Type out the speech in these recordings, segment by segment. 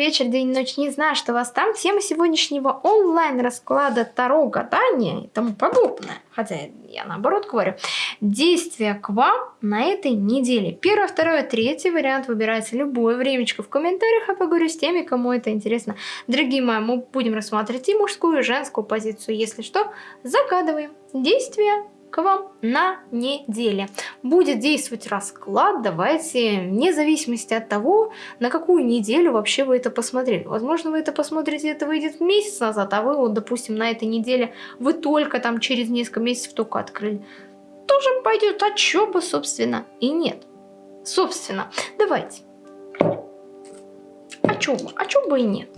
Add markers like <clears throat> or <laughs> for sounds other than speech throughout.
вечер, день, ночь, не знаю, что вас там. Тема сегодняшнего онлайн-расклада Таро гадания и тому подобное. Хотя я наоборот говорю. Действия к вам на этой неделе. Первое, второе, третий вариант выбирайте любое времечко в комментариях, а поговорю с теми, кому это интересно. Дорогие мои, мы будем рассматривать и мужскую, и женскую позицию. Если что, загадываем. Действия к вам на неделе. Будет действовать расклад, давайте, вне зависимости от того, на какую неделю вообще вы это посмотрели. Возможно, вы это посмотрите, это выйдет месяц назад, а вы, вот, допустим, на этой неделе, вы только там через несколько месяцев только открыли. Тоже пойдет, а чё бы, собственно, и нет. Собственно, давайте. А чё бы, а чё бы и нет.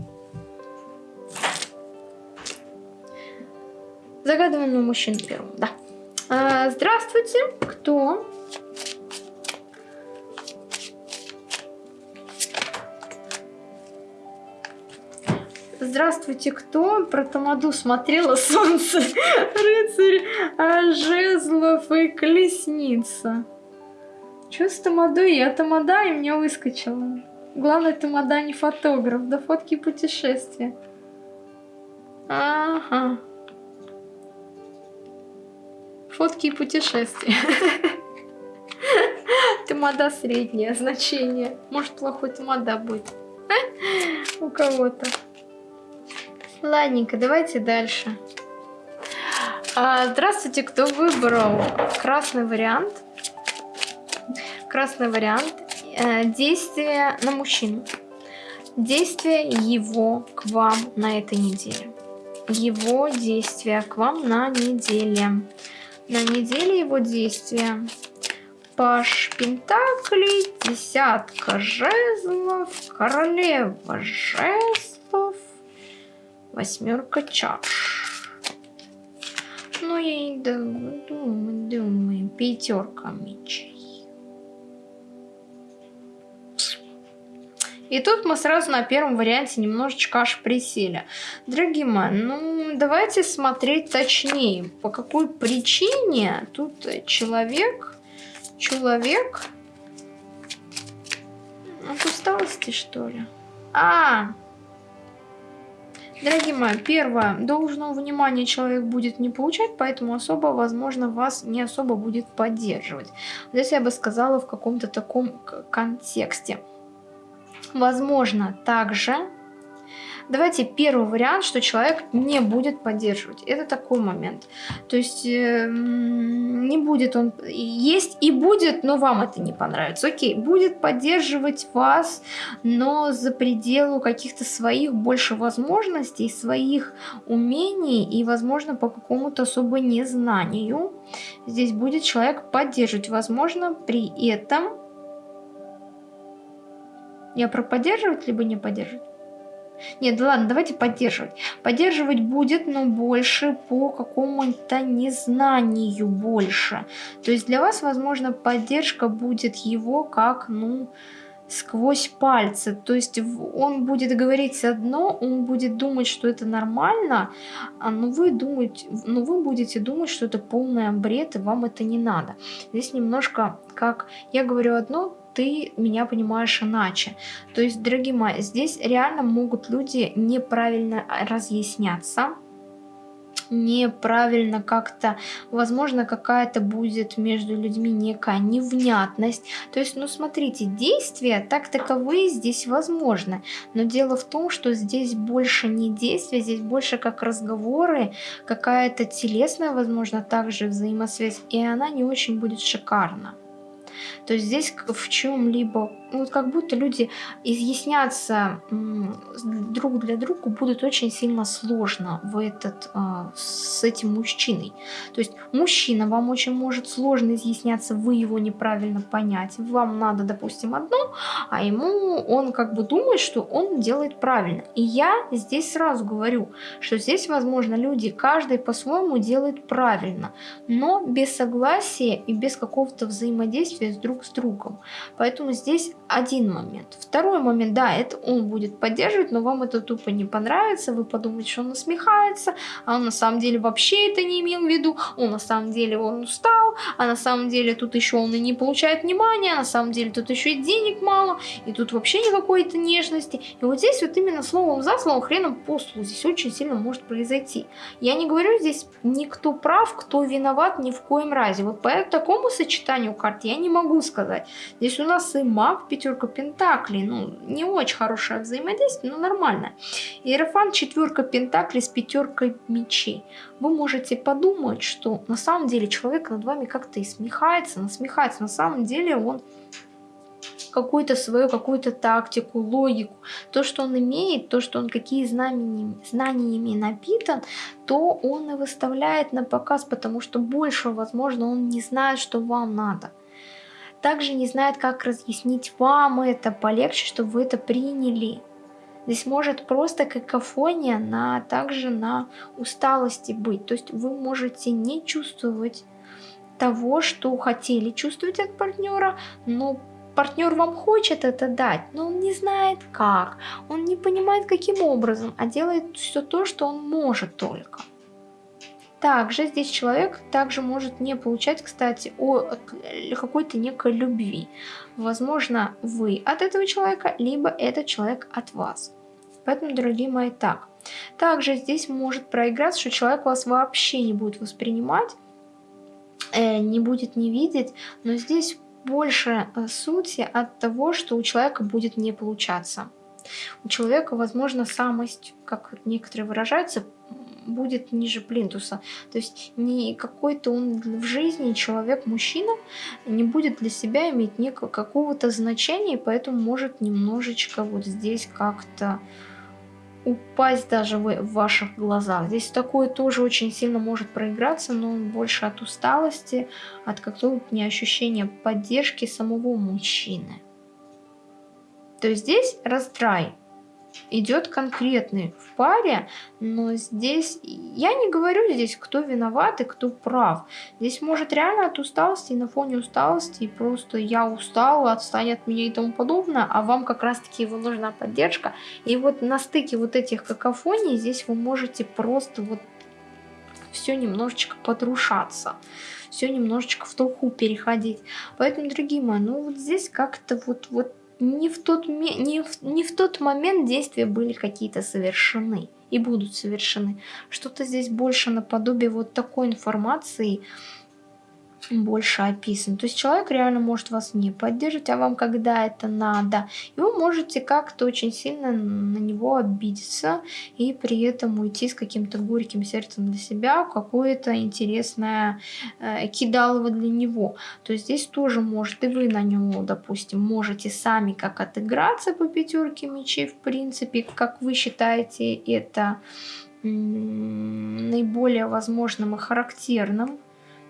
Загадываем на мужчину первым, да. А, здравствуйте, кто? Здравствуйте, кто? Про Тамаду смотрела солнце, рыцарь, а, жезлов и колесница. Чё с Тамадой? Я Тамада и мне выскочила. Главное, Тамада не фотограф, да фотки путешествия. Ага. Фотки и путешествия. <laughs> Тамада среднее значение. Может, плохой тамада будет. У кого-то. Ладненько, давайте дальше. А, здравствуйте, кто выбрал красный вариант? Красный вариант. Э, действие на мужчину. Действие его к вам на этой неделе. Его действия к вам на неделе на неделе его действия. Паш Пентаклей, десятка жезлов, королева жезлов, восьмерка чаш. Ну, я и думаю, думаю, пятерка мечей. И тут мы сразу на первом варианте немножечко аж присели. Дорогие мои, ну давайте смотреть точнее, по какой причине тут человек, человек от усталости что ли? А, Дорогие мои, первое, должного внимания человек будет не получать, поэтому особо, возможно, вас не особо будет поддерживать. Здесь я бы сказала в каком-то таком контексте. Возможно, также... Давайте первый вариант, что человек не будет поддерживать. Это такой момент. То есть э, не будет он... Есть и будет, но вам это не понравится. Окей, будет поддерживать вас, но за пределу каких-то своих больше возможностей, своих умений и, возможно, по какому-то особо незнанию. Здесь будет человек поддерживать. Возможно, при этом я про поддерживать, либо не поддерживать? Нет, да ладно, давайте поддерживать. Поддерживать будет, но больше по какому-то незнанию больше. То есть для вас, возможно, поддержка будет его как, ну, сквозь пальцы. То есть он будет говорить одно, он будет думать, что это нормально, а но вы, думаете, но вы будете думать, что это полный бред, и вам это не надо. Здесь немножко как я говорю одно, ты меня понимаешь иначе. То есть, дорогие мои, здесь реально могут люди неправильно разъясняться, неправильно как-то, возможно, какая-то будет между людьми некая невнятность. То есть, ну смотрите, действия так таковые здесь возможны, но дело в том, что здесь больше не действия, здесь больше как разговоры, какая-то телесная, возможно, также взаимосвязь, и она не очень будет шикарна. То здесь в чем-либо, вот как будто люди изъясняться друг для друга будут очень сильно сложно в этот, а, с этим мужчиной. То есть мужчина вам очень может сложно изъясняться, вы его неправильно понять. Вам надо, допустим, одно, а ему он как бы думает, что он делает правильно. И я здесь сразу говорю, что здесь, возможно, люди, каждый по-своему делает правильно, но без согласия и без какого-то взаимодействия с друг с другом. Поэтому здесь один момент. Второй момент, да, это он будет поддерживать, но вам это тупо не понравится, вы подумаете, что он насмехается, а он на самом деле вообще это не имел в виду, он на самом деле он устал, а на самом деле тут еще он и не получает внимания, а на самом деле тут еще и денег мало, и тут вообще никакой-то нежности. И вот здесь вот именно словом за словом, хреном по слову, здесь очень сильно может произойти. Я не говорю здесь никто прав, кто виноват ни в коем разе. Вот по такому сочетанию карт я не могу сказать. Здесь у нас и маг, пятерка пентаклей, ну, не очень хорошее взаимодействие, но нормально. Иерофант, четверка пентаклей с пятеркой мечей. Вы можете подумать, что на самом деле человек над вами как-то и смехается, насмехается. На самом деле он какую-то свою, какую-то тактику, логику, то, что он имеет, то, что он какие знаниями, знаниями напитан, то он и выставляет на показ, потому что больше, возможно, он не знает, что вам надо также не знает, как разъяснить вам это полегче, чтобы вы это приняли. Здесь может просто какофония на, также на усталости быть. То есть вы можете не чувствовать того, что хотели чувствовать от партнера, но партнер вам хочет это дать, но он не знает как, он не понимает каким образом, а делает все то, что он может только. Также здесь человек также может не получать, кстати, о какой-то некой любви. Возможно, вы от этого человека, либо этот человек от вас. Поэтому, дорогие мои, так. Также здесь может проиграться, что человек вас вообще не будет воспринимать, э, не будет не видеть, но здесь больше э, сути от того, что у человека будет не получаться. У человека, возможно, самость, как некоторые выражаются, будет ниже плинтуса. То есть не какой-то он в жизни человек, мужчина, не будет для себя иметь некого какого-то значения, и поэтому может немножечко вот здесь как-то упасть даже в, в ваших глазах. Здесь такое тоже очень сильно может проиграться, но больше от усталости, от какого-то не ощущения поддержки самого мужчины. То есть здесь раздрай идет конкретный в паре, но здесь я не говорю здесь, кто виноват и кто прав. Здесь может реально от усталости, на фоне усталости, просто я устала, отстань от меня и тому подобное, а вам как раз-таки его нужна поддержка. И вот на стыке вот этих какофоний здесь вы можете просто вот все немножечко подрушаться все немножечко в толку переходить. Поэтому, дорогие мои, ну вот здесь как-то вот, вот не в тот, не в, не в тот момент действия были какие-то совершены и будут совершены. Что-то здесь больше наподобие вот такой информации, больше описан. То есть человек реально может вас не поддержать, а вам когда это надо. И вы можете как-то очень сильно на него обидеться и при этом уйти с каким-то горьким сердцем для себя какое-то интересное э, кидалово для него. То есть здесь тоже может и вы на него, допустим, можете сами как отыграться по пятерке мечей, в принципе, как вы считаете это наиболее возможным и характерным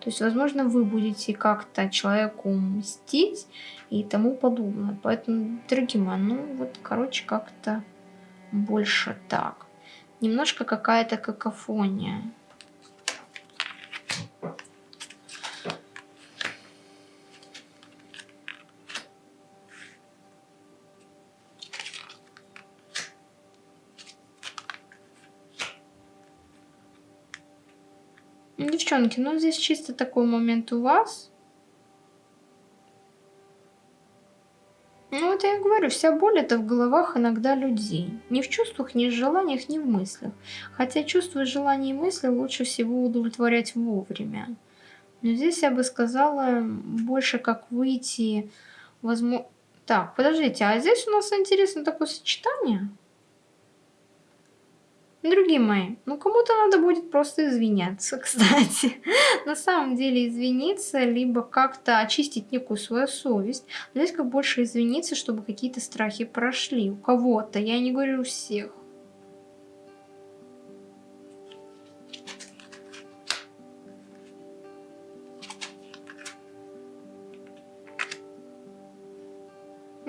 то есть, возможно, вы будете как-то человеку мстить и тому подобное. Поэтому, дорогие мои, ну вот, короче, как-то больше так. Немножко какая-то какофония. Девчонки, ну здесь чисто такой момент у вас. Ну вот я говорю, вся боль это в головах иногда людей. Не в чувствах, не в желаниях, не в мыслях. Хотя чувства, желания и мысли лучше всего удовлетворять вовремя. Но здесь я бы сказала больше как выйти, возможно... Так, подождите, а здесь у нас интересно такое сочетание. Другие мои, ну кому-то надо будет просто извиняться, <laughs> кстати. На самом деле извиниться, либо как-то очистить некую свою совесть. Но здесь как больше извиниться, чтобы какие-то страхи прошли. У кого-то, я не говорю у всех.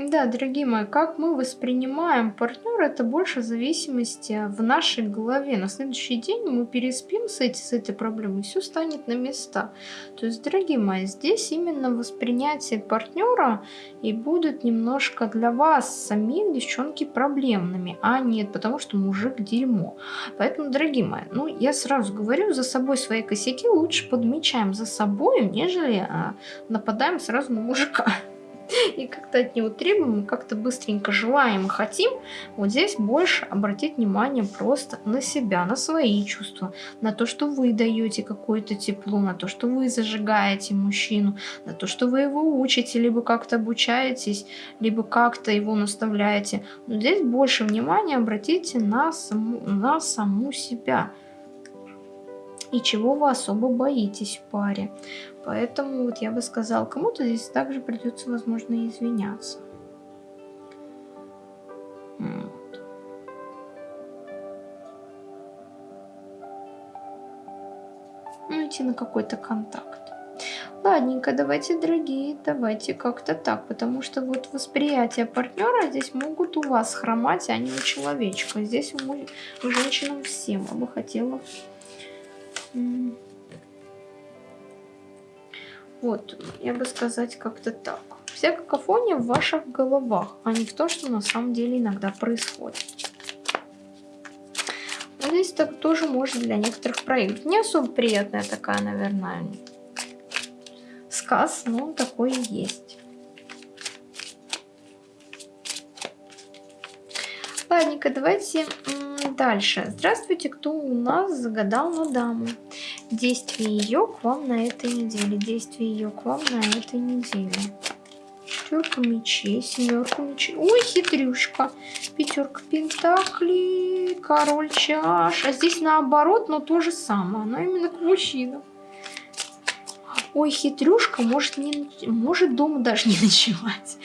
Да, дорогие мои, как мы воспринимаем партнера, это больше зависимости в нашей голове. На следующий день мы переспим с, эти, с этой проблемой, все станет на места. То есть, дорогие мои, здесь именно воспринятие партнера и будет немножко для вас самих, девчонки, проблемными, а нет, потому что мужик дерьмо. Поэтому, дорогие мои, ну, я сразу говорю, за собой свои косяки лучше подмечаем за собой, нежели а, нападаем сразу на мужика. <laughs> и как-то от него требуем, как-то быстренько желаем и хотим, вот здесь больше обратить внимание просто на себя, на свои чувства, на то, что вы даете какое-то тепло, на то, что вы зажигаете мужчину, на то, что вы его учите, либо как-то обучаетесь, либо как-то его наставляете. Но здесь больше внимания обратите на саму, на саму себя и чего вы особо боитесь в паре. Поэтому вот я бы сказал, кому-то здесь также придется, возможно, извиняться. Ну, идти на какой-то контакт. Ладненько, давайте, дорогие, давайте как-то так, потому что вот восприятие партнера здесь могут у вас хромать, а не у человечка. Здесь у, у женщинам всем я бы хотела вот, я бы сказать как-то так. Вся какофония в ваших головах, а не в том, что на самом деле иногда происходит. Вот здесь так тоже может для некоторых проявить. Не особо приятная такая, наверное, сказ, но такой и есть. Ладненько, давайте Дальше. Здравствуйте, кто у нас загадал на даму? Действие ее к вам на этой неделе. Действие ее к вам на этой неделе. Четверка мечей, семерка мечей. Ой, хитрюшка. Пятерка пентаклей, король чаш. А здесь наоборот, но то же самое. Но именно к мужчинам. Ой, хитрюшка может, не, может дома даже не <laughs> ночевать.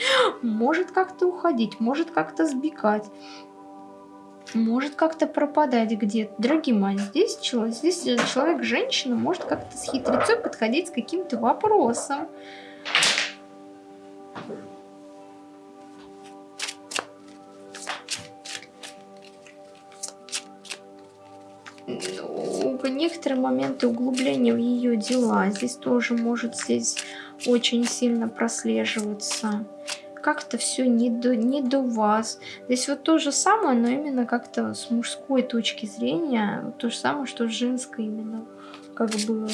Может как-то уходить, может как-то сбегать может как-то пропадать где-то. Дорогие мои, здесь, человек, здесь человек, женщина, может как-то с хитрецой подходить с каким-то вопросом. Ну, некоторые моменты углубления в ее дела здесь тоже может здесь очень сильно прослеживаться как-то все не до, не до вас. Здесь вот то же самое, но именно как-то с мужской точки зрения, то же самое, что с женской именно, как бы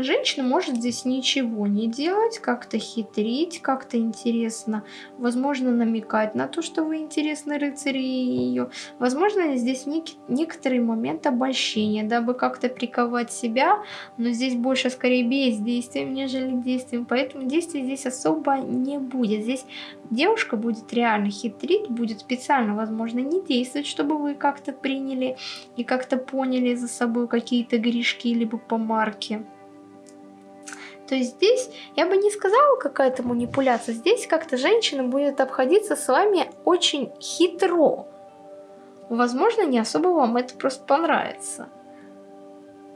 Женщина может здесь ничего не делать, как-то хитрить, как-то интересно, возможно, намекать на то, что вы интересны рыцари ее. Возможно, здесь нек некоторый момент обольщения, дабы как-то приковать себя, но здесь больше скорее бездействием, нежели действием, поэтому действия здесь особо не будет. Здесь девушка будет реально хитрить, будет специально, возможно, не действовать, чтобы вы как-то приняли и как-то поняли за собой какие-то грешки либо помарки. То есть здесь я бы не сказала какая-то манипуляция, здесь как-то женщина будет обходиться с вами очень хитро. Возможно, не особо вам это просто понравится.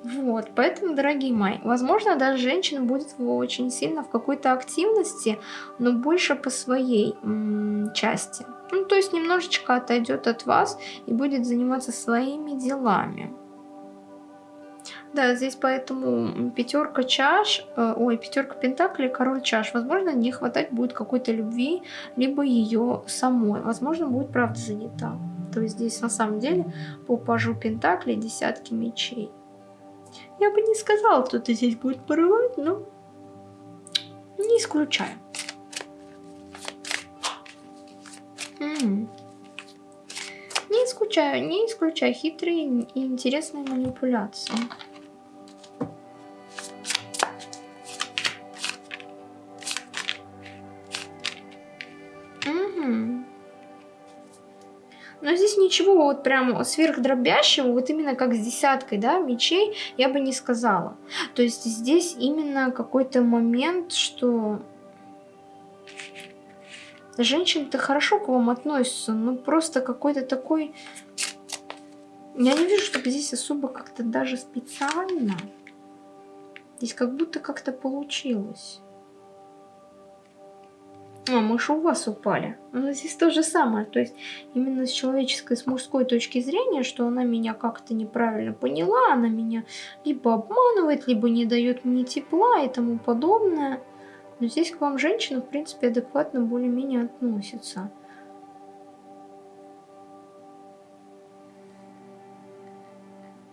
Вот, поэтому, дорогие мои, возможно, даже женщина будет очень сильно в какой-то активности, но больше по своей части. Ну, то есть немножечко отойдет от вас и будет заниматься своими делами. Да, здесь поэтому пятерка чаш, э, ой, пятерка пентаклей, король чаш. Возможно, не хватать будет какой-то любви, либо ее самой. Возможно, будет правда занята. То есть здесь на самом деле по пажу пентаклей десятки мечей. Я бы не сказала, что ты здесь будет порывать, но не исключаю. Не исключаю, не исключаю хитрые и интересные манипуляции. Здесь ничего вот прям сверхдробящего, вот именно как с десяткой, да, мечей, я бы не сказала. То есть здесь именно какой-то момент, что женщины-то хорошо к вам относятся, но просто какой-то такой... Я не вижу, чтобы здесь особо как-то даже специально. Здесь как будто как-то получилось. А, мыши у вас упали. Ну, здесь то же самое. То есть именно с человеческой, с мужской точки зрения, что она меня как-то неправильно поняла, она меня либо обманывает, либо не дает мне тепла и тому подобное. Но здесь к вам женщина, в принципе, адекватно более-менее относится.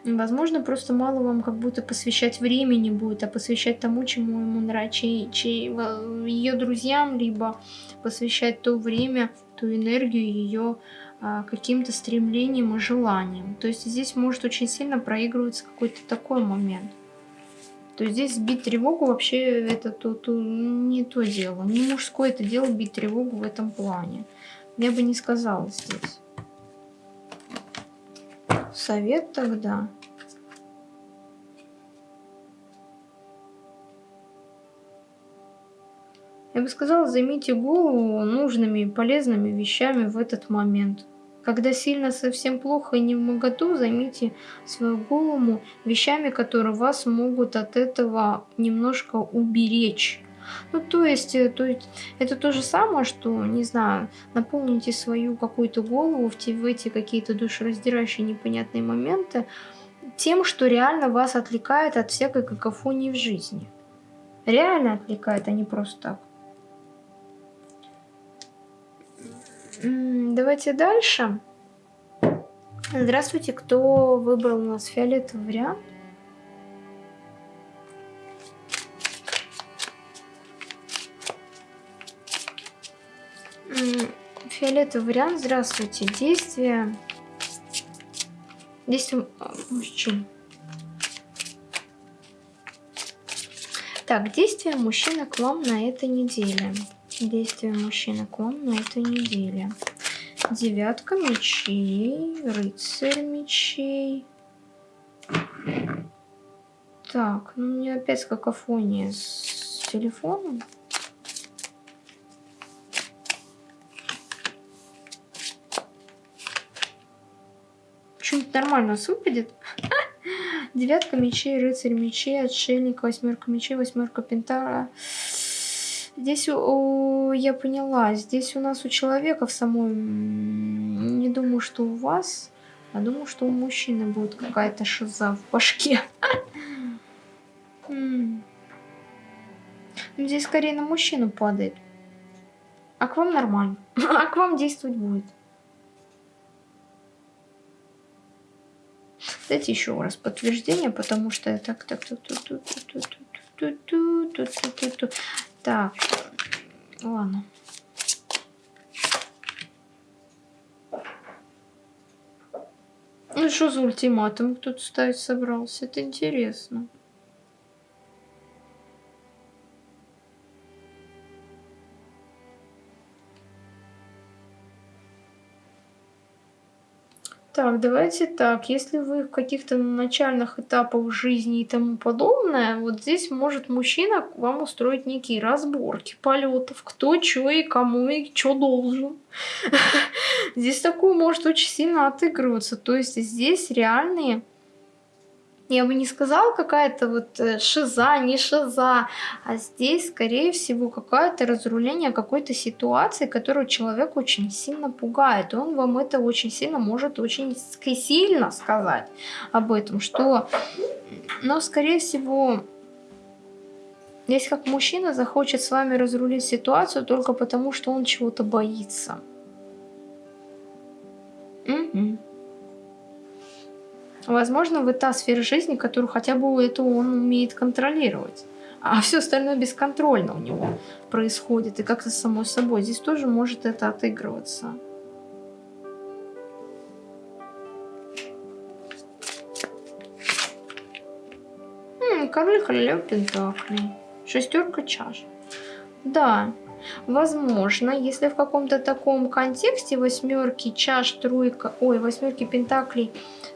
Возможно, просто мало вам как будто посвящать времени будет, а посвящать тому, чему ему нравится, чей, ее друзьям, либо посвящать то время, ту энергию ее а, каким-то стремлением и желанием. То есть здесь может очень сильно проигрываться какой-то такой момент. То есть здесь бить тревогу вообще это то, то, не то дело. Не мужское это дело бить тревогу в этом плане. Я бы не сказала здесь. Совет тогда. Я бы сказала, займите голову нужными и полезными вещами в этот момент. Когда сильно совсем плохо и не в моготу, займите свою голову вещами, которые вас могут от этого немножко уберечь. Ну, то есть, э, то есть, это то же самое, что, не знаю, наполните свою какую-то голову в, те, в эти какие-то душераздирающие непонятные моменты тем, что реально вас отвлекает от всякой какофонии в жизни. Реально отвлекает, а не просто так. Давайте дальше. Здравствуйте, кто выбрал у нас фиолетовый вариант? Фиолетовый вариант, здравствуйте. Действие... Действие мужчин. Так, действие мужчины к вам на этой неделе. Действия мужчины к вам на этой неделе. Девятка мечей, рыцарь мечей. Так, ну у меня опять какофония с телефоном. Что-нибудь нормально выпадет. <laughs> Девятка мечей, рыцарь мечей, отшельник, восьмерка мечей, восьмерка пентара. Здесь о, я поняла, здесь у нас у человека в самой, не думаю, что у вас, а думаю, что у мужчины будет какая-то шиза в башке. <laughs> Ну, здесь скорее на мужчину падает. А к вам нормально. <laughs> А к вам действовать будет. Дайте еще раз подтверждение, потому что так, так, так, так, так, так, так, так, так, так, так, ладно. Ну что за ультиматум кто-то ставить собрался? Это интересно. Так, давайте так. Если вы в каких-то начальных этапах жизни и тому подобное, вот здесь может мужчина вам устроить некие разборки полетов, кто что и кому и что должен. <laughs> Здесь такое может очень сильно отыгрываться. То есть здесь реальные я бы не сказала какая-то вот э, шиза, не шиза, а здесь, скорее всего, какое-то разруление какой-то ситуации, которую человек очень сильно пугает. И он вам это очень сильно может очень сильно сказать об этом, что, но, скорее всего, если как мужчина захочет с вами разрулить ситуацию только потому, что он чего-то боится. Угу. Возможно, вы та сфера жизни, которую хотя бы это он умеет контролировать. А все остальное бесконтрольно у него происходит. И как-то само собой. Здесь тоже может это отыгрываться. король королев пентаклей. Шестерка чаш. Да, возможно, если в каком-то таком контексте восьмерки чаш, тройка, ой, восьмерки пентаклей,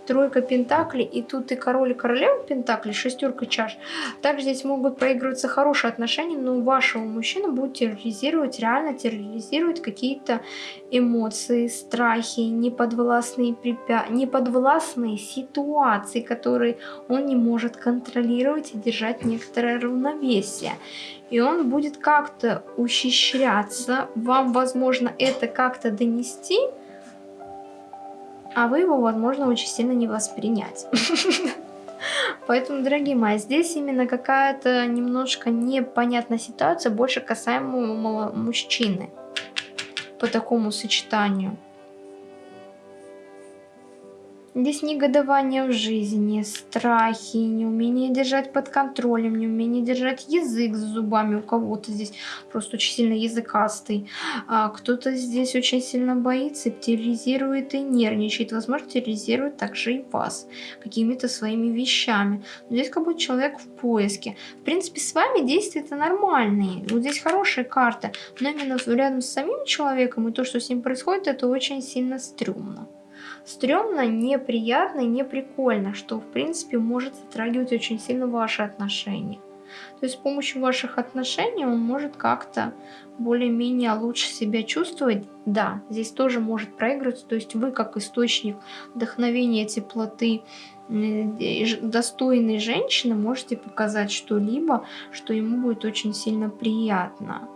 тройка пентаклей, и тут и король, и королева пентаклей, шестерка чаш. Также здесь могут проигрываться хорошие отношения, но вашего мужчина будет терроризировать, реально терроризировать какие-то эмоции, страхи, неподвластные, препя... неподвластные ситуации, которые он не может контролировать и держать некоторое равновесие. И он будет как-то ухищряться, вам, возможно, это как-то донести, а вы его, возможно, очень сильно не воспринять. <laughs> Поэтому, дорогие мои, здесь именно какая-то немножко непонятная ситуация, больше касаемо мужчины по такому сочетанию. Здесь негодование в жизни, страхи, неумение держать под контролем, неумение держать язык за зубами. У кого-то здесь просто очень сильно языкастый. А Кто-то здесь очень сильно боится, терроризирует и нервничает. Возможно, терроризирует также и вас какими-то своими вещами. Но здесь как будто человек в поиске. В принципе, с вами действия-то нормальные. Вот здесь хорошая карта. Но именно рядом с самим человеком и то, что с ним происходит, это очень сильно стрёмно стрёмно, неприятно и неприкольно, что в принципе может затрагивать очень сильно ваши отношения. То есть с помощью ваших отношений он может как-то более-менее лучше себя чувствовать. Да, здесь тоже может проигрываться. То есть вы как источник вдохновения, теплоты, достойной женщины можете показать что-либо, что ему будет очень сильно приятно.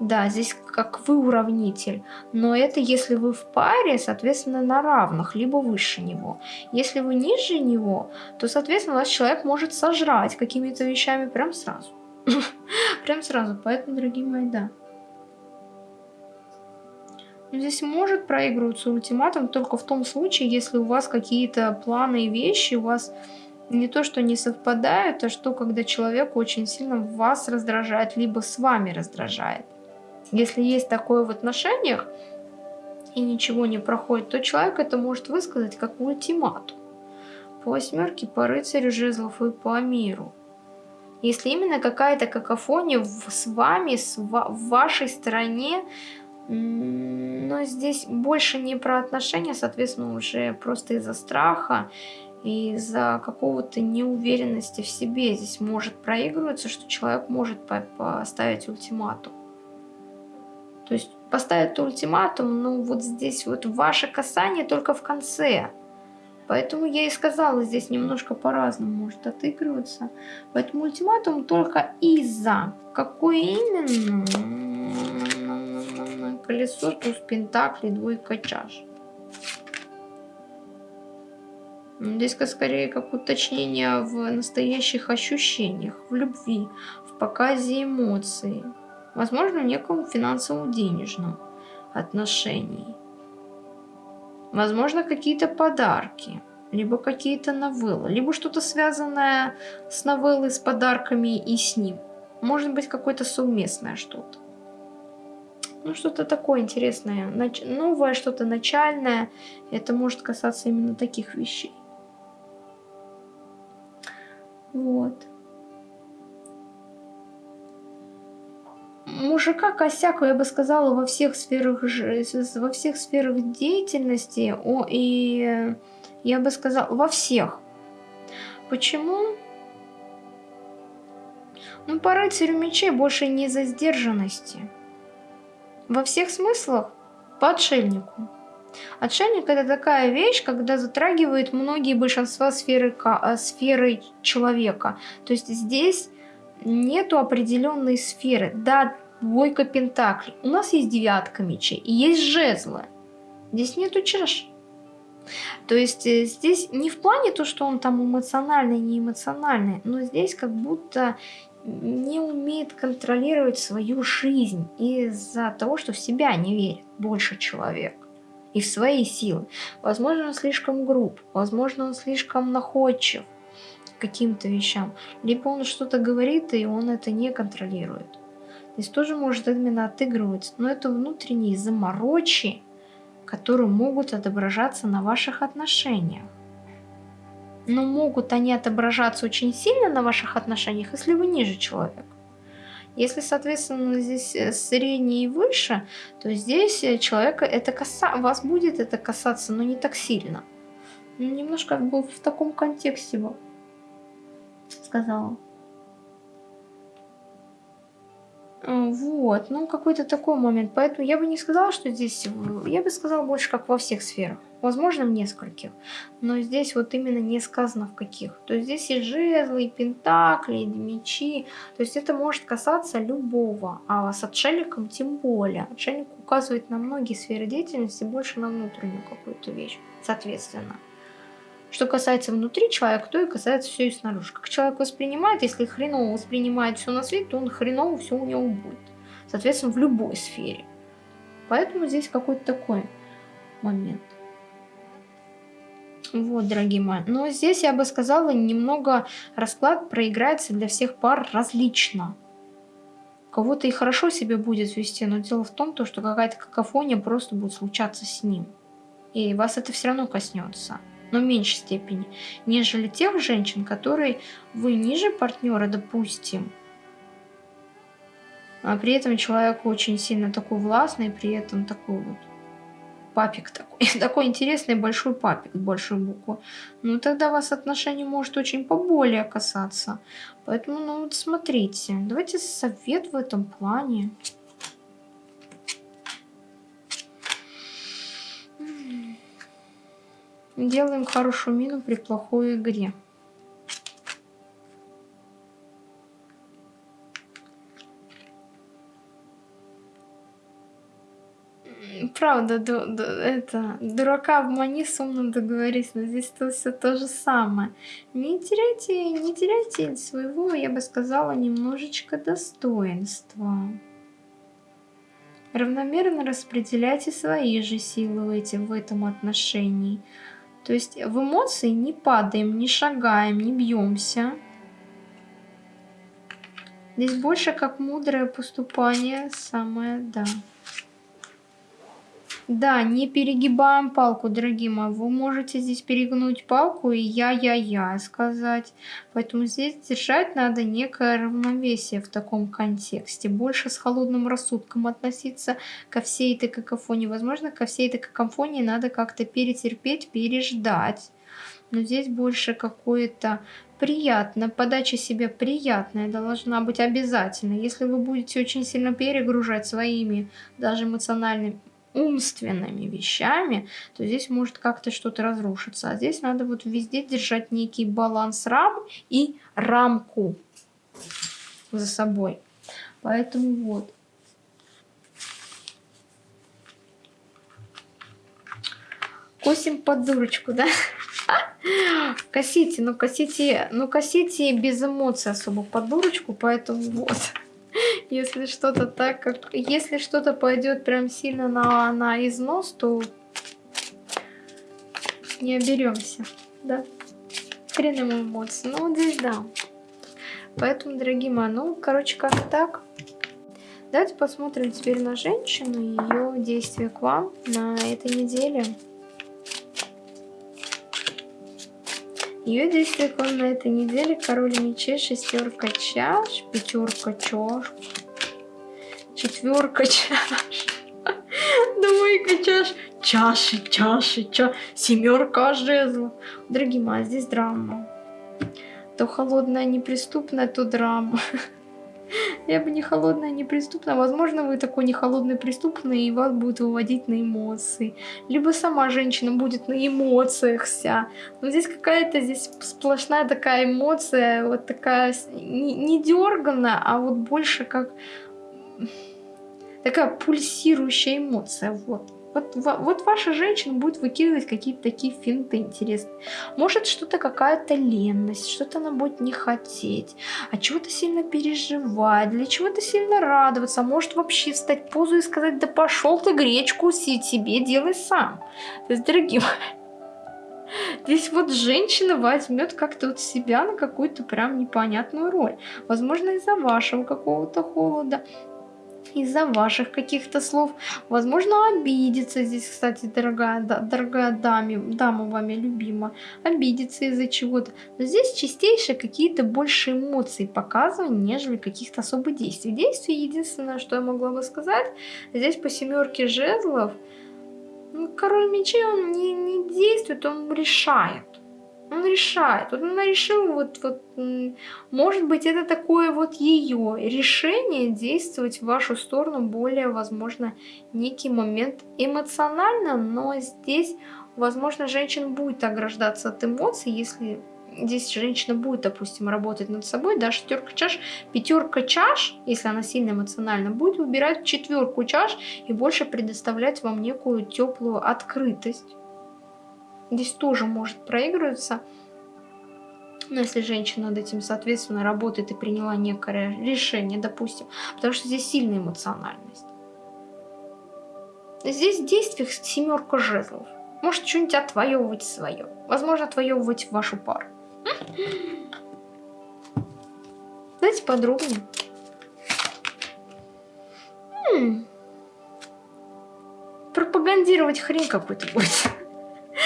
Да, здесь как вы уравнитель, но это если вы в паре, соответственно, на равных, либо выше него. Если вы ниже него, то, соответственно, вас человек может сожрать какими-то вещами прям сразу. <laughs> Прям сразу, поэтому, дорогие мои, да. Здесь может проигрываться ультиматум только в том случае, если у вас какие-то планы и вещи у вас не то, что не совпадают, а что когда человек очень сильно вас раздражает, либо с вами раздражает. Если есть такое в отношениях, и ничего не проходит, то человек это может высказать как ультиматум. По восьмерке, по рыцарю жезлов и по миру. Если именно какая-то какофония с вами, с в вашей стороне, но здесь больше не про отношения, соответственно, уже просто из-за страха, из-за какого-то неуверенности в себе здесь может проигрываться, что человек может поставить ультиматум. То есть поставить ультиматум, ну вот здесь вот ваше касание только в конце. Поэтому я и сказала, здесь немножко по-разному может отыгрываться. Поэтому ультиматум только из-за. Какой именно? Колесо, туз пентаклей, двойка чаш. Здесь скорее как уточнение в настоящих ощущениях, в любви, в показе эмоций возможно, в неком финансовом денежном отношении. Возможно, какие-то подарки, либо какие-то новеллы, либо что-то связанное с новеллой, с подарками и с ним. Может быть, какое-то совместное что-то. Ну, что-то такое интересное, новое, что-то начальное. Это может касаться именно таких вещей. Вот. Мужика косяка, я бы сказала, во всех сферах, во всех сферах деятельности, о, и я бы сказала, во всех. Почему? Ну, по рыцарю мечей больше не за сдержанности. Во всех смыслах по отшельнику. Отшельник это такая вещь, когда затрагивает многие большинства сферы, сферы человека. То есть здесь нету определенной сферы. Да, двойка пентаклей. У нас есть девятка мечей и есть жезлы. Здесь нету чаш. То есть э, здесь не в плане то, что он там эмоциональный, не эмоциональный, но здесь как будто не умеет контролировать свою жизнь из-за того, что в себя не верит больше человек и в свои силы. Возможно, он слишком груб, возможно, он слишком находчив каким-то вещам, либо он что-то говорит, и он это не контролирует. Здесь тоже может именно отыгрываться, но это внутренние заморочи, которые могут отображаться на ваших отношениях. Но могут они отображаться очень сильно на ваших отношениях, если вы ниже человека. Если, соответственно, здесь э, средний и выше, то здесь э, человека это каса... вас будет это касаться, но не так сильно. Ну, немножко как бы в таком контексте бы сказала. Вот, ну какой-то такой момент. Поэтому я бы не сказала, что здесь... Я бы сказала больше как во всех сферах. Возможно, в нескольких. Но здесь вот именно не сказано в каких. То есть здесь и жезлы, и пентакли, и мечи. То есть это может касаться любого. А с отшельником тем более. Отшельник указывает на многие сферы деятельности, больше на внутреннюю какую-то вещь. Соответственно. Что касается внутри человека, то и касается все и снаружи. Как человек воспринимает, если хреново воспринимает все на свете, то он хреново все у него будет. Соответственно, в любой сфере. Поэтому здесь какой-то такой момент. Вот, дорогие мои. Но здесь я бы сказала, немного расклад проиграется для всех пар различно. Кого-то и хорошо себе будет вести, но дело в том, то, что какая-то какофония просто будет случаться с ним. И вас это все равно коснется но в меньшей степени, нежели тех женщин, которые вы ниже партнера, допустим, а при этом человек очень сильно такой властный, при этом такой вот папик такой, <laughs> такой интересный большой папик, большой буквы, ну тогда вас отношение может очень поболее касаться. Поэтому, ну вот смотрите, давайте совет в этом плане. Делаем хорошую мину при плохой игре. Правда, ду, ду, это, дурака обмани, с умным договорись, но здесь то все то же самое. Не теряйте, не теряйте своего, я бы сказала, немножечко достоинства. Равномерно распределяйте свои же силы в, эти, в этом отношении. То есть в эмоции не падаем, не шагаем, не бьемся. Здесь больше как мудрое поступание самое, да. Да, не перегибаем палку, дорогие мои. Вы можете здесь перегнуть палку и я-я-я сказать. Поэтому здесь держать надо некое равновесие в таком контексте. Больше с холодным рассудком относиться ко всей этой какофонии. Возможно, ко всей этой какофонии надо как-то перетерпеть, переждать. Но здесь больше какое-то приятно, подача себе приятная должна быть обязательно. Если вы будете очень сильно перегружать своими даже эмоциональными умственными вещами, то здесь может как-то что-то разрушиться. А здесь надо вот везде держать некий баланс рам и рамку за собой. Поэтому вот. Косим под дурочку, да? <laughs> Косите, ну косите, ну косите без эмоций особо под дурочку, поэтому вот если что-то так, как... Если что-то пойдет прям сильно на, на износ, то не оберемся, да? Хреном эмоций. Ну, вот здесь да. Поэтому, дорогие мои, ну, короче, как так. Давайте посмотрим теперь на женщину и ее действия к вам на этой неделе. Ее действия к вам на этой неделе. Король мечей, шестерка чаш, пятерка чаш, четверка чаш, двойка чаш, чаши, чаши, чаши, семерка жезлов. Дорогие мои, здесь драма. То холодная, неприступная, то драма. Я бы не холодная, не преступная. Возможно, вы такой не холодный, преступный, и вас будет выводить на эмоции. Либо сама женщина будет на эмоциях вся. Но здесь какая-то здесь сплошная такая эмоция, вот такая не, не дерганная, а вот больше как <laughs> такая пульсирующая эмоция, вот. Вот, вот ваша женщина будет выкидывать какие-то такие финты интересные. Может что-то какая-то ленность, что-то она будет не хотеть, а чего-то сильно переживать, для чего-то сильно радоваться, может вообще встать позу и сказать, да пошел ты гречку себе делай сам. То есть, дорогие <laughs> Здесь вот женщина возьмет как-то вот себя на какую-то прям непонятную роль. Возможно, из-за вашего какого-то холода, из-за ваших каких-то слов. Возможно, обидится здесь, кстати, дорогая, да, дорогая даме, дама вами любима. Обидится из-за чего-то. Но здесь чистейшие какие-то больше эмоций показывают, нежели каких-то особых действий. Действий единственное, что я могла бы сказать, здесь по семерке жезлов Ну, король мечей, он не, не действует, он решает. Он решает. Вот она решила, вот, вот, может быть, это такое вот ее решение действовать в вашу сторону более, возможно, некий момент эмоционально, но здесь, возможно, женщина будет ограждаться от эмоций, если здесь женщина будет, допустим, работать над собой, да, шестерка чаш, пятерка чаш, если она сильно эмоциональна, будет выбирать четверку чаш и больше предоставлять вам некую теплую открытость. Здесь тоже может проигрываться. Но если женщина над этим, соответственно, работает и приняла некое решение, допустим, потому что здесь сильная эмоциональность. Здесь в действиях семерка жезлов. Может что-нибудь отвоевывать свое. Возможно, отвоевывать вашу пару. Давайте подробнее. М -м. Пропагандировать хрень какой-то будет.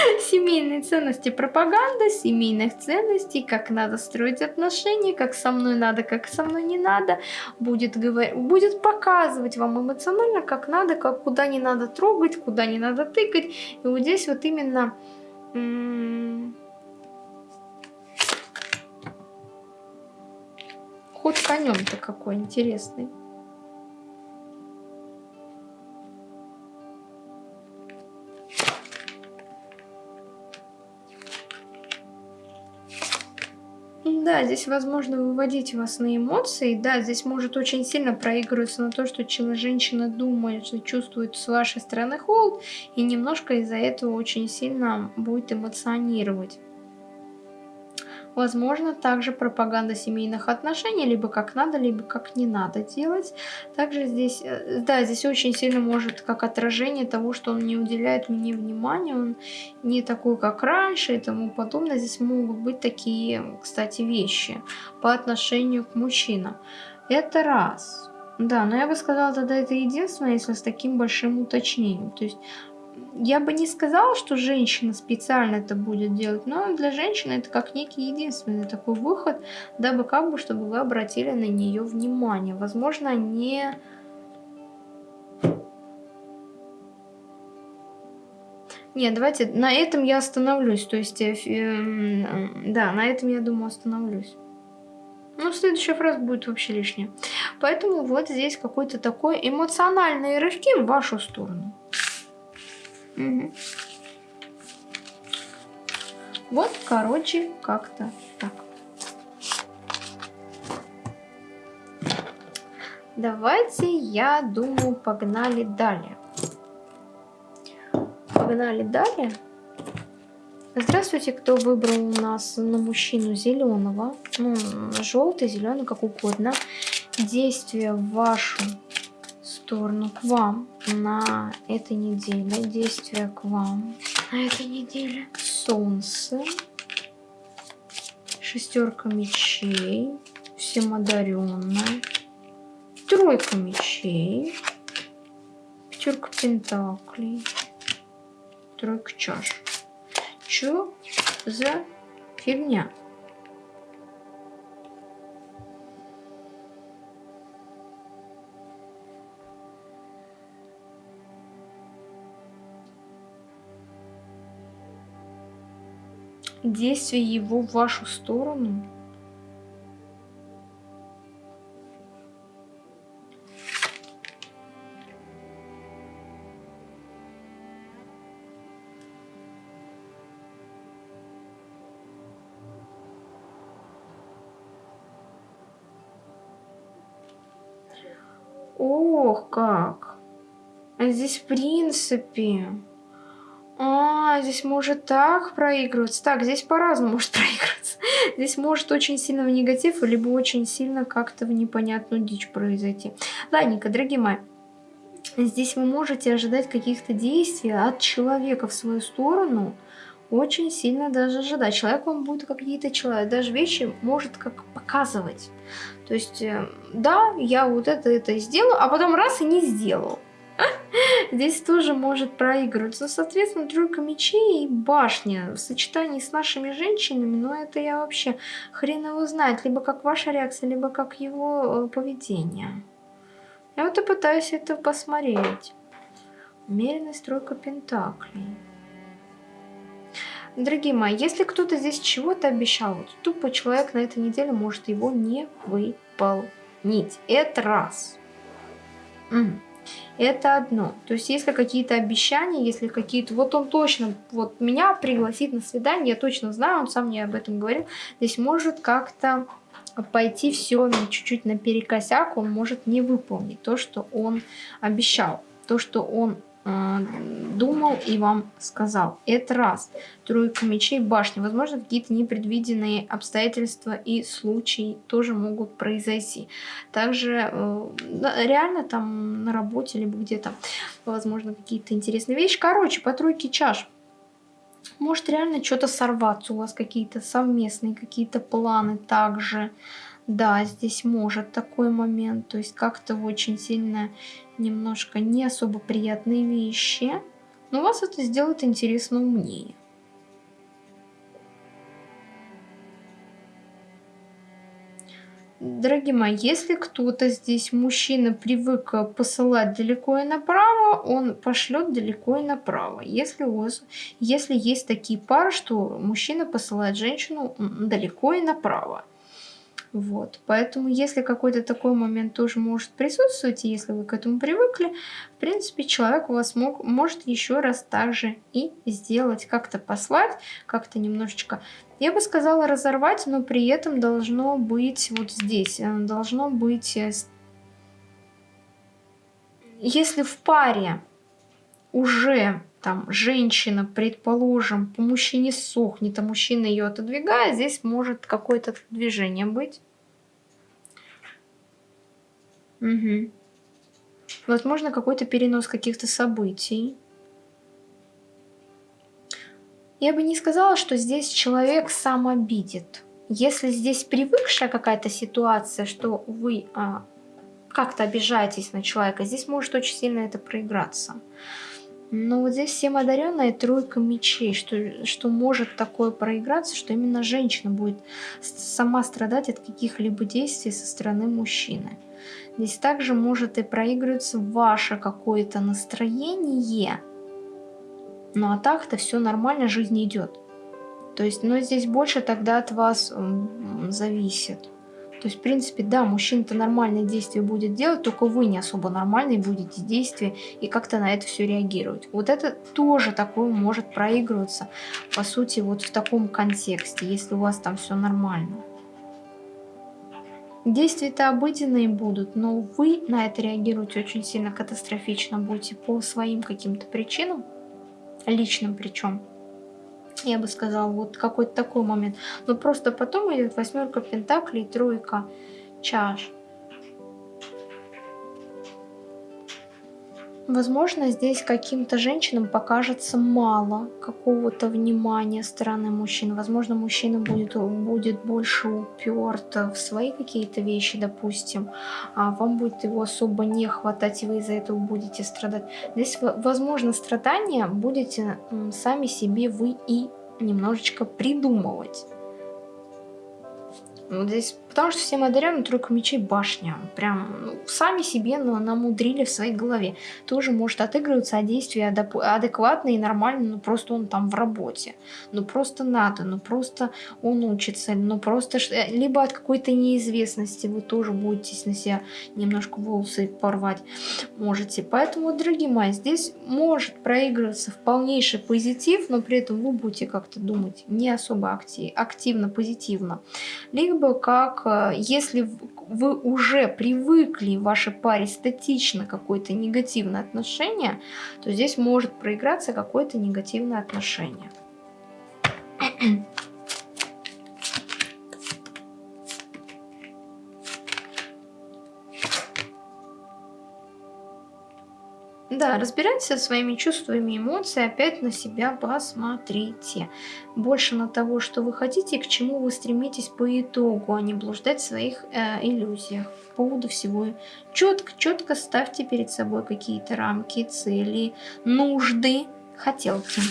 <laughs> Семейные ценности, пропаганда семейных ценностей, как надо строить отношения, как со мной надо, как со мной не надо, будет, говор... будет показывать вам эмоционально, как надо, как куда не надо трогать, куда не надо тыкать. И вот здесь вот именно... Ход конем-то какой интересный. Да, здесь возможно выводить вас на эмоции. Да, здесь может очень сильно проигрываться на то, что женщина думает, что чувствует с вашей стороны холод, и немножко из-за этого очень сильно будет эмоционировать. Возможно, также пропаганда семейных отношений, либо как надо, либо как не надо делать. Также здесь, э, да, здесь очень сильно может как отражение того, что он не уделяет мне внимания, он не такой, как раньше и тому подобное. Здесь могут быть такие, кстати, вещи по отношению к мужчинам. Это раз. Да, но я бы сказала, тогда это единственное, если с таким большим уточнением. То есть я бы не сказала, что женщина специально это будет делать, но для женщины это как некий единственный такой выход, дабы как бы, чтобы вы обратили на нее внимание. Возможно, не... Нет, давайте, на этом я остановлюсь, то есть, э, э, да, на этом я думаю остановлюсь. Ну, следующая фраза будет вообще лишняя. Поэтому вот здесь какой-то такой эмоциональные рывки в вашу сторону. Угу. Вот, короче, как-то так. Давайте, я думаю, погнали далее. Погнали далее. Здравствуйте, кто выбрал у нас на мужчину зеленого, ну, желтый, зеленый, как угодно. Действие в вашу сторону к вам на этой неделе. Действия к вам на этой неделе. Солнце. Шестерка мечей. Всемодаренная. Тройка мечей. Пятерка пентаклей. Тройка чаш. Чё за фигня? Действие его в вашу сторону. Ох, как! А здесь в принципе... А, здесь может так проигрываться. Так, здесь по-разному может <laughs> проигрываться. Здесь может очень сильно в негатив, либо очень сильно как-то в непонятную дичь произойти. Ладненько, дорогие мои. Здесь вы можете ожидать каких-то действий от человека в свою сторону. Очень сильно даже ожидать. Человек вам будет какие-то человек, даже вещи может как показывать. То есть, э, да, я вот это, это сделаю, а потом раз и не сделал. <laughs> Здесь тоже может проигрывать. Ну, соответственно, тройка мечей и башня в сочетании с нашими женщинами, ну, это я вообще хрен его знает. Либо как ваша реакция, либо как его э, поведение. Я вот и пытаюсь это посмотреть. Меренность тройка пентаклей. Дорогие мои, если кто-то здесь чего-то обещал, вот тупо человек на этой неделе может его не выполнить. Это раз. Угу. Это одно. То есть, если какие-то обещания, если какие-то... Вот он точно, вот меня пригласит на свидание, я точно знаю, он сам мне об этом говорил. Здесь может как-то пойти все чуть-чуть наперекосяк, он может не выполнить то, что он обещал. То, что он думал и вам сказал. Это раз. Тройка мечей, башня. Возможно, какие-то непредвиденные обстоятельства и случаи тоже могут произойти. Также э, реально там на работе, либо где-то, возможно, какие-то интересные вещи. Короче, по тройке чаш. Может реально что-то сорваться у вас, какие-то совместные, какие-то планы также. Да, здесь может такой момент, то есть как-то очень сильно немножко не особо приятные вещи, но вас это сделает интересно умнее. Дорогие мои, если кто-то здесь, мужчина, привык посылать далеко и направо, он пошлет далеко и направо. Если, у вас, если есть такие пары, что мужчина посылает женщину далеко и направо. Вот. Поэтому, если какой-то такой момент тоже может присутствовать, и если вы к этому привыкли, в принципе, человек у вас мог, может еще раз также и сделать, как-то послать, как-то немножечко, я бы сказала, разорвать, но при этом должно быть вот здесь, э, должно быть, э, если в паре уже там женщина, предположим, по мужчине сохнет, а мужчина ее отодвигает, здесь может какое-то движение быть. Угу. Возможно, какой-то перенос каких-то событий. Я бы не сказала, что здесь человек сам обидит. Если здесь привыкшая какая-то ситуация, что вы а, как-то обижаетесь на человека, здесь может очень сильно это проиграться. Но вот здесь всем одаренная тройка мечей, что, что может такое проиграться, что именно женщина будет сама страдать от каких-либо действий со стороны мужчины. Здесь также может и проигрываться ваше какое-то настроение, ну а так-то все нормально, жизнь идет. То есть, но здесь больше тогда от вас зависит. То есть, в принципе, да, мужчина-то нормальные действия будет делать, только вы не особо нормальные будете действия и как-то на это все реагировать. Вот это тоже такое может проигрываться, по сути, вот в таком контексте, если у вас там все нормально. Действия-то обыденные будут, но вы на это реагируете очень сильно катастрофично будете по своим каким-то причинам, личным причем я бы сказала, вот какой-то такой момент. Но просто потом идет восьмерка пентаклей, тройка чаш. Возможно, здесь каким-то женщинам покажется мало какого-то внимания стороны мужчин. Возможно, мужчина будет, будет больше уперт в свои какие-то вещи, допустим. А вам будет его особо не хватать, и вы из-за этого будете страдать. Здесь, возможно, страдания будете сами себе вы и немножечко придумывать. Вот здесь, потому что все модерны тройка мечей башня. Прям ну, сами себе но намудрили в своей голове. Тоже может отыгрываться, а действия адекватные и нормальные, ну просто он там в работе. Ну просто надо, ну просто он учится, ну просто... Э, либо от какой-то неизвестности вы тоже будете на себя немножко волосы порвать можете. Поэтому, дорогие мои, здесь может проигрываться в полнейший позитив, но при этом вы будете как-то думать не особо актив, активно, позитивно. Либо либо как, э, если вы уже привыкли в вашей паре статично какое-то негативное отношение, то здесь может проиграться какое-то негативное отношение. Да, разбирайтесь со своими чувствами и эмоциями, опять на себя посмотрите. Больше на того, что вы хотите и к чему вы стремитесь по итогу, а не блуждать в своих э, иллюзиях по поводу всего. Четко, четко ставьте перед собой какие-то рамки, цели, нужды, хотелки.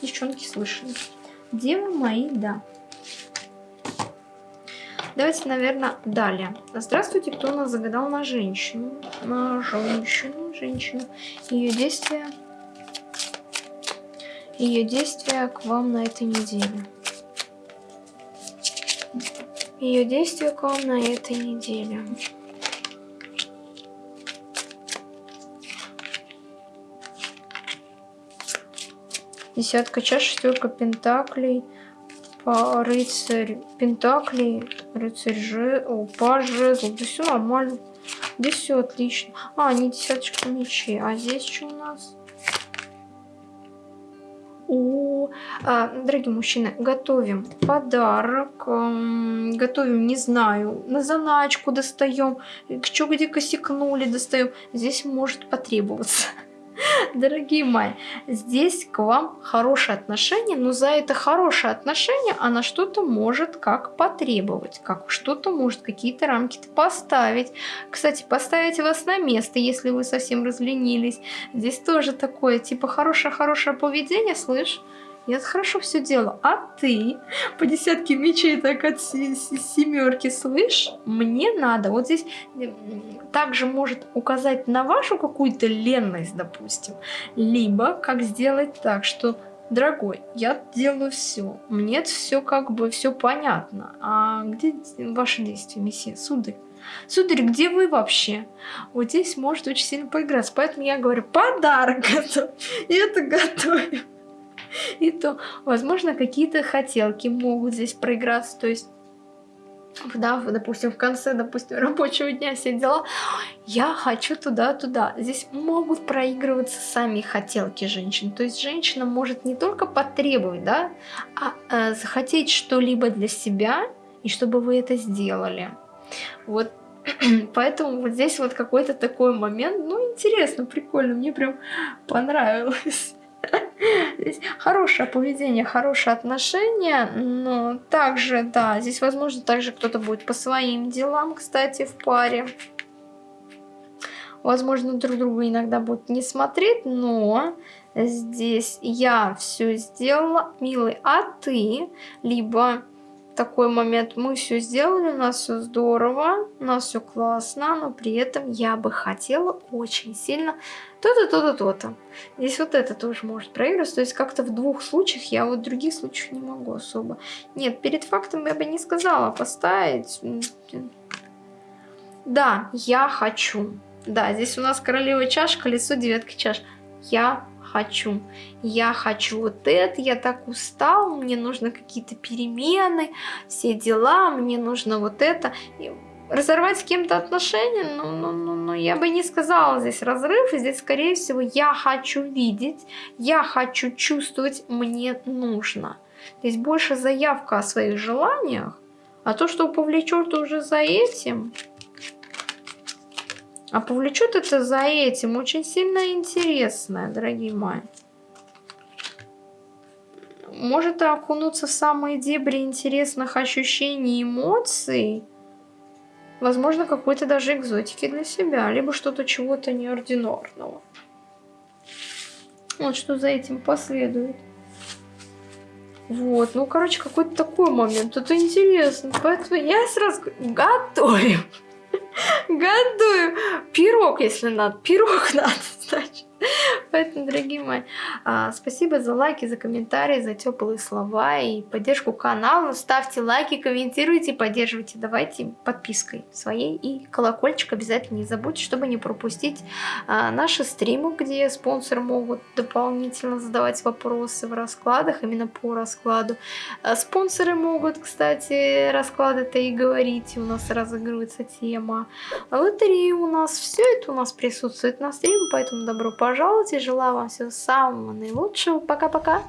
Девчонки слышали. Девы мои, да. Давайте, наверное, далее. Здравствуйте, кто у нас загадал на женщину? На женщину, женщину. Ее действия. Ее действия к вам на этой неделе. Ее действия к вам на этой неделе. Десятка чаш, шестерка пентаклей, рыцарь пентаклей, рыцарь же, о, жезл, да все нормально. Здесь все отлично. А, не десяточка мечей. А здесь что у нас? О, а, дорогие мужчины, готовим подарок, эм, готовим, не знаю, на заначку достаем, что где косякнули, достаем. Здесь может потребоваться. <laughs> Дорогие мои, здесь к вам хорошее отношение, но за это хорошее отношение она что-то может как потребовать, как что-то может какие-то рамки поставить. Кстати, поставить вас на место, если вы совсем разленились. Здесь тоже такое, типа, хорошее-хорошее поведение, слышь? Я хорошо все делаю. А ты по десятке мечей так от семерки, слышь, мне надо. Вот здесь также может указать на вашу какую-то ленность, допустим. Либо как сделать так, что дорогой, я делаю все, мне все как бы все понятно. А где ваши действия, месье, сударь? Сударь, где вы вообще? Вот здесь может очень сильно поиграться. Поэтому я говорю, подарок готов. И это готовим и то, возможно, какие-то хотелки могут здесь проиграться, то есть да, допустим, в конце, допустим, <laughs> рабочего дня все дела, я хочу туда-туда. Здесь могут проигрываться сами хотелки женщин. То есть женщина может не только потребовать, да, а э, захотеть что-либо для себя, и чтобы вы это сделали. Вот <clears throat> Поэтому вот здесь вот какой-то такой момент, ну, интересно, прикольно, мне прям понравилось. Здесь хорошее поведение, хорошее отношение, но также, да, здесь, возможно, также кто-то будет по своим делам, кстати, в паре. Возможно, друг друга иногда будут не смотреть, но здесь я все сделала, милый, а ты, либо такой момент, мы все сделали, у нас все здорово, у нас все классно, но при этом я бы хотела очень сильно то-то, то-то, то-то. Здесь вот это тоже может проигрываться, то есть как-то в двух случаях, я вот в других случаях не могу особо. Нет, перед фактом я бы не сказала поставить. Да, я хочу. Да, здесь у нас королева чаш, колесо, девятка чаш. Я хочу. Я хочу вот это, я так устал, мне нужно какие-то перемены, все дела, мне нужно вот это. И разорвать с кем-то отношения, ну, ну, ну, ну, я бы не сказала здесь разрыв, здесь, скорее всего, я хочу видеть, я хочу чувствовать, мне нужно. Здесь больше заявка о своих желаниях, а то, что повлечет уже за этим, а повлечет это за этим очень сильно интересное, дорогие мои. Может окунуться в самые дебри интересных ощущений и эмоций. Возможно, какой-то даже экзотики для себя. Либо что-то чего-то неординарного. Вот что за этим последует. Вот, ну, короче, какой-то такой момент. Это интересно. Поэтому я сразу готовим. Готовим пирог, если надо. Пирог <laughs> надо, значит. <laughs> Поэтому, дорогие мои, а, спасибо за лайки, за комментарии, за теплые слова и поддержку канала. Ставьте лайки, комментируйте, поддерживайте. Давайте подпиской своей и колокольчик обязательно не забудьте, чтобы не пропустить а, наши стримы, где спонсоры могут дополнительно задавать вопросы в раскладах, именно по раскладу. А, спонсоры могут, кстати, расклады-то и говорить, у нас разыгрывается тема. Лотереи у нас, все это у нас присутствует на стриме, поэтому добро пожаловать и желаю вам всего самого наилучшего. Пока-пока!